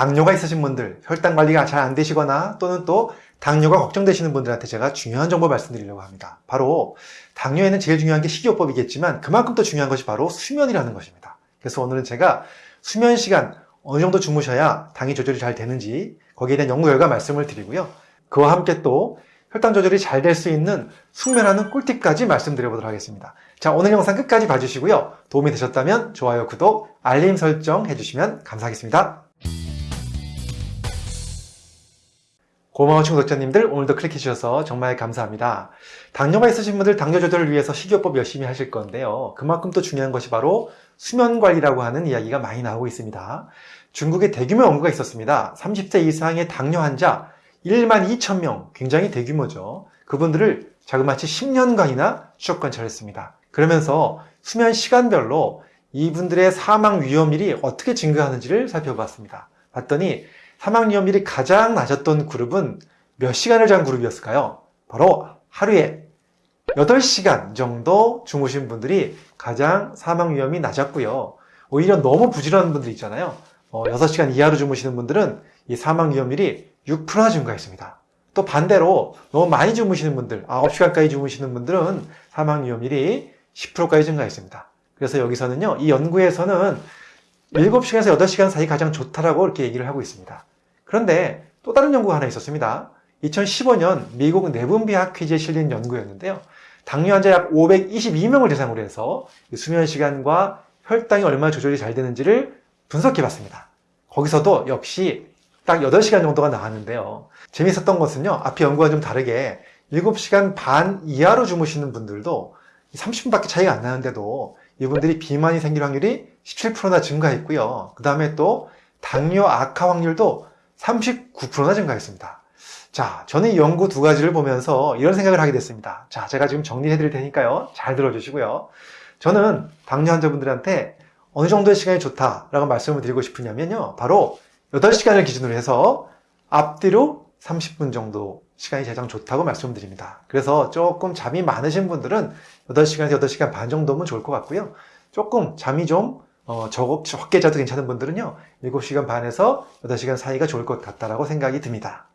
당뇨가 있으신 분들, 혈당 관리가 잘 안 되시거나 또는 또 당뇨가 걱정되시는 분들한테 제가 중요한 정보 말씀드리려고 합니다. 바로 당뇨에는 제일 중요한 게 식이요법이겠지만 그만큼 또 중요한 것이 바로 수면이라는 것입니다. 그래서 오늘은 제가 수면 시간 어느 정도 주무셔야 당이 조절이 잘 되는지 거기에 대한 연구 결과 말씀을 드리고요. 그와 함께 또 혈당 조절이 잘 될 수 있는 숙면하는 꿀팁까지 말씀드려보도록 하겠습니다. 자, 오늘 영상 끝까지 봐주시고요. 도움이 되셨다면 좋아요, 구독, 알림 설정 해주시면 감사하겠습니다. 고마운 구독자님들 오늘도 클릭해주셔서 정말 감사합니다. 당뇨가 있으신 분들 당뇨 조절을 위해서 식이요법 열심히 하실 건데요. 그만큼 또 중요한 것이 바로 수면 관리라고 하는 이야기가 많이 나오고 있습니다. 중국에 대규모 연구가 있었습니다. 30세 이상의 당뇨 환자 1만 2천 명, 굉장히 대규모죠. 그분들을 자그마치 10년간이나 추적 관찰했습니다. 그러면서 수면 시간별로 이분들의 사망 위험률이 어떻게 증가하는지를 살펴봤습니다. 봤더니 사망 위험률이 가장 낮았던 그룹은 몇 시간을 잔 그룹이었을까요? 바로 하루에 8시간 정도 주무신 분들이 가장 사망 위험이 낮았고요. 오히려 너무 부지런한 분들 있잖아요. 어, 6시간 이하로 주무시는 분들은 이 사망 위험률이 6%나 증가했습니다. 또 반대로 너무 많이 주무시는 분들, 9시간까지 주무시는 분들은 사망 위험률이 10%까지 증가했습니다. 그래서 여기서는요, 이 연구에서는 7시간에서 8시간 사이 가장 좋다라고 이렇게 얘기를 하고 있습니다. 그런데 또 다른 연구가 하나 있었습니다. 2015년 미국 내분비학 퀴즈에 실린 연구였는데요. 당뇨 환자 약 522명을 대상으로 해서 수면 시간과 혈당이 얼마나 조절이 잘 되는지를 분석해 봤습니다. 거기서도 역시 딱 8시간 정도가 나왔는데요. 재밌었던 것은요. 앞에 연구와 좀 다르게 7시간 반 이하로 주무시는 분들도 30분밖에 차이가 안 나는데도 이분들이 비만이 생길 확률이 17%나 증가했고요. 그 다음에 또 당뇨 악화 확률도 39%나 증가했습니다. 자, 저는 이 연구 두 가지를 보면서 이런 생각을 하게 됐습니다. 자, 제가 지금 정리해 드릴 테니까요. 잘 들어주시고요. 저는 당뇨 환자분들한테 어느 정도의 시간이 좋다라고 말씀을 드리고 싶으냐면요. 바로 8시간을 기준으로 해서 앞뒤로 30분 정도 시간이 가장 좋다고 말씀드립니다. 그래서 조금 잠이 많으신 분들은 8시간에서 8시간 반 정도면 좋을 것 같고요. 조금 잠이 좀 어, 적, 적게 자도 괜찮은 분들은요. 7시간 반에서 8시간 사이가 좋을 것 같다라고 생각이 듭니다.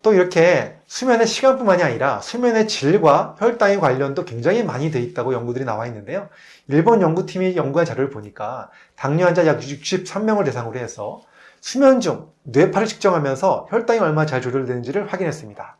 또 이렇게 수면의 시간뿐만이 아니라 수면의 질과 혈당의 관련도 굉장히 많이 돼 있다고 연구들이 나와 있는데요. 일본 연구팀이 연구한 자료를 보니까 당뇨 환자 약 63명을 대상으로 해서 수면 중 뇌파를 측정하면서 혈당이 얼마나 잘 조절되는지를 확인했습니다.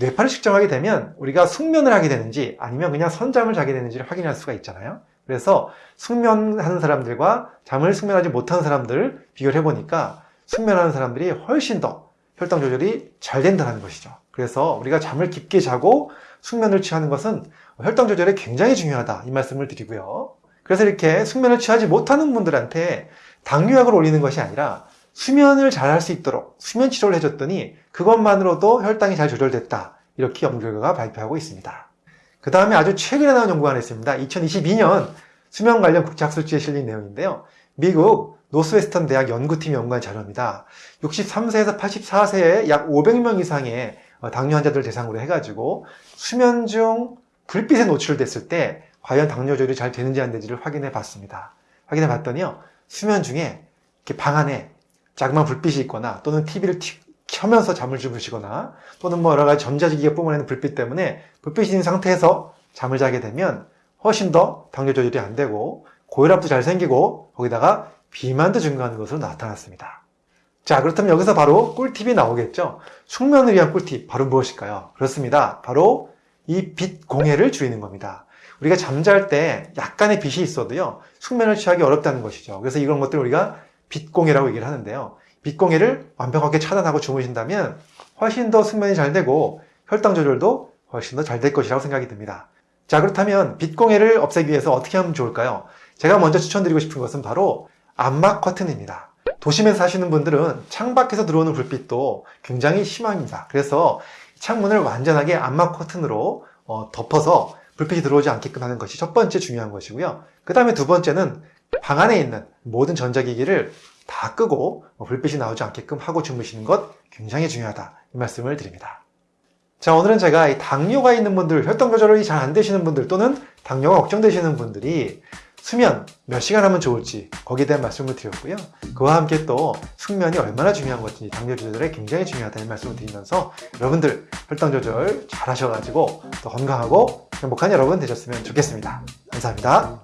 뇌파를 측정하게 되면 우리가 숙면을 하게 되는지 아니면 그냥 선잠을 자게 되는지를 확인할 수가 있잖아요. 그래서 숙면하는 사람들과 잠을 숙면하지 못하는 사람들 비교를 해보니까 숙면하는 사람들이 훨씬 더 혈당 조절이 잘 된다는 것이죠. 그래서 우리가 잠을 깊게 자고 숙면을 취하는 것은 혈당 조절에 굉장히 중요하다 이 말씀을 드리고요. 그래서 이렇게 숙면을 취하지 못하는 분들한테 당뇨약을 올리는 것이 아니라 수면을 잘 할 수 있도록 수면 치료를 해줬더니 그것만으로도 혈당이 잘 조절됐다. 이렇게 연구 결과가 발표하고 있습니다. 그 다음에 아주 최근에 나온 연구가 하나 있습니다. 2022년 수면 관련 국제학술지에 실린 내용인데요. 미국 노스웨스턴 대학 연구팀이 연구한 자료입니다. 63세에서 84세의 약 500명 이상의 당뇨 환자들을 대상으로 해가지고 수면 중 불빛에 노출됐을 때 과연 당뇨 조절이 잘 되는지 안 되는지를 확인해 봤습니다. 확인해 봤더니요. 수면 중에 방 안에 자그마한 불빛이 있거나 또는 TV를 켜면서 잠을 주무시거나 또는 뭐 여러 가지 전자기기가 뿜어내는 불빛 때문에 불빛이 있는 상태에서 잠을 자게 되면 훨씬 더 당뇨 조절이 안 되고 고혈압도 잘 생기고 거기다가 비만도 증가하는 것으로 나타났습니다. 자 그렇다면 여기서 바로 꿀팁이 나오겠죠. 숙면을 위한 꿀팁 바로 무엇일까요? 그렇습니다. 바로 이 빛 공해를 줄이는 겁니다. 우리가 잠잘 때 약간의 빛이 있어도요 숙면을 취하기 어렵다는 것이죠. 그래서 이런 것들을 우리가 빛 공해라고 얘기를 하는데요. 빛공해를 완벽하게 차단하고 주무신다면 훨씬 더 숙면이 잘 되고 혈당 조절도 훨씬 더 잘 될 것이라고 생각이 듭니다. 자 그렇다면 빛공해를 없애기 위해서 어떻게 하면 좋을까요? 제가 먼저 추천드리고 싶은 것은 바로 암막 커튼입니다. 도심에 사시는 분들은 창밖에서 들어오는 불빛도 굉장히 심합니다. 그래서 창문을 완전하게 암막 커튼으로 어, 덮어서 불빛이 들어오지 않게끔 하는 것이 첫 번째 중요한 것이고요. 그 다음에 두 번째는 방 안에 있는 모든 전자기기를 다 끄고 불빛이 나오지 않게끔 하고 주무시는 것 굉장히 중요하다 이 말씀을 드립니다. 자 오늘은 제가 당뇨가 있는 분들, 혈당 조절이 잘 안 되시는 분들 또는 당뇨가 걱정되시는 분들이 수면 몇 시간 하면 좋을지 거기에 대한 말씀을 드렸고요. 그와 함께 또 숙면이 얼마나 중요한 것인지 당뇨 조절에 굉장히 중요하다는 말씀을 드리면서 여러분들 혈당 조절 잘 하셔가지고 또 건강하고 행복한 여러분 되셨으면 좋겠습니다. 감사합니다.